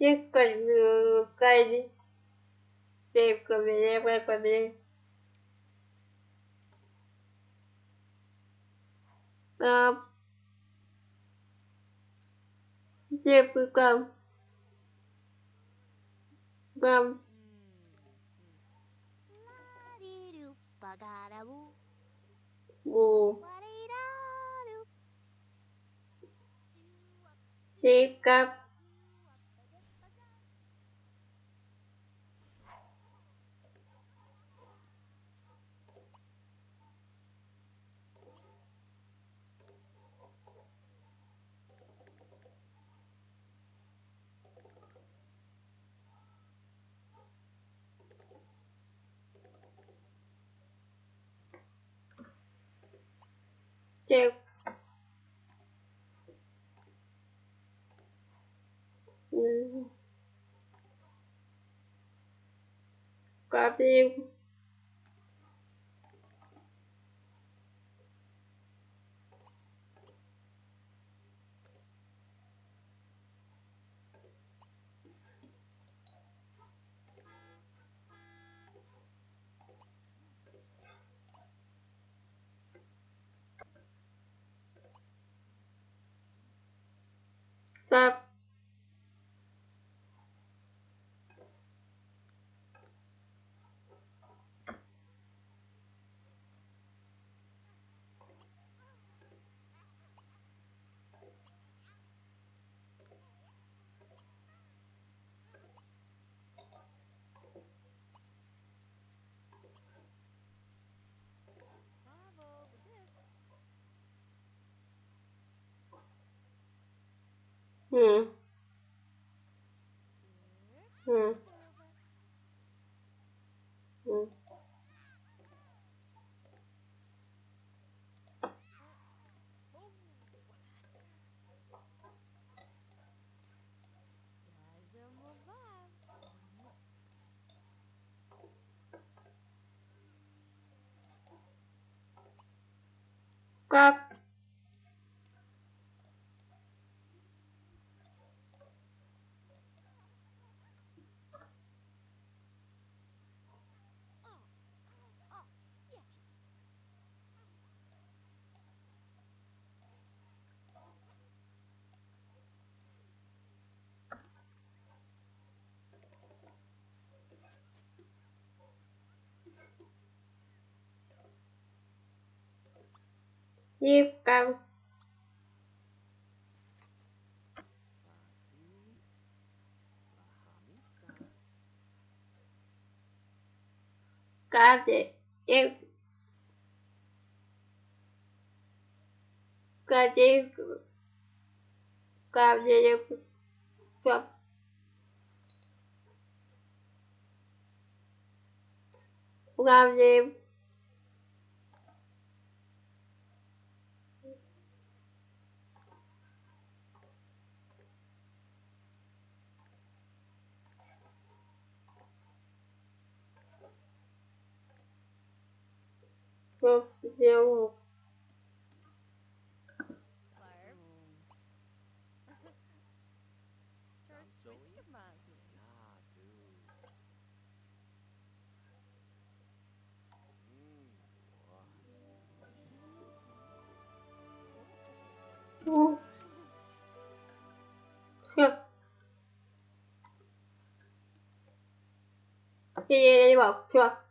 всех руками. Крепко меня, крепко меня. А, всем рукам. Вам. О. Take Текст. Копию. Bye. Mm. Mm. Mm. Как yêu cầu có thể yêu có thể có thể yêu cầu làm gì что сделал. Все. Я, я, ну. я не могу. Все.